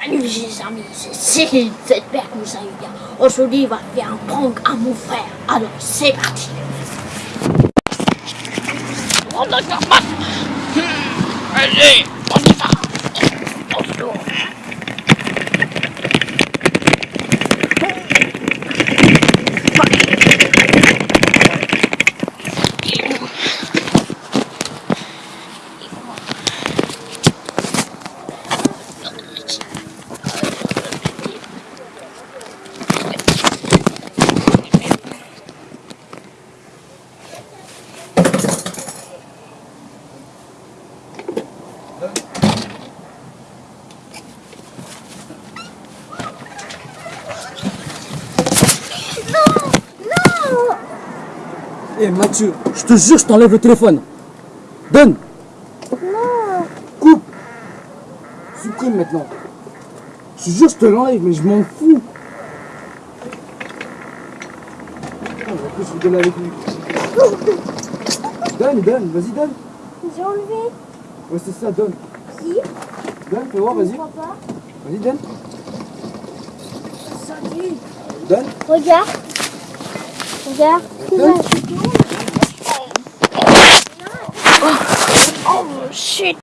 Salut les amis, c'est Cyril j'espère que vous allez bien. Aujourd'hui, on va faire un prank à mon frère. Alors, c'est parti. Oh, bah. Allez, on y va. Bonjour. Eh Mathieu, je te jure, je t'enlève le téléphone. Donne. Non. Coupe. Supprime maintenant. Je te jure, je te l'enlève, mais je m'en fous. Ah, en plus, je vais donner avec lui. Donne, donne, vas-y, donne. J'ai enlevé. Ouais, c'est ça, donne. Qui Donne, fais voir, vas-y. Vas-y, donne. Salut. Donne. Regarde. Regarde. Donne. Oh shit.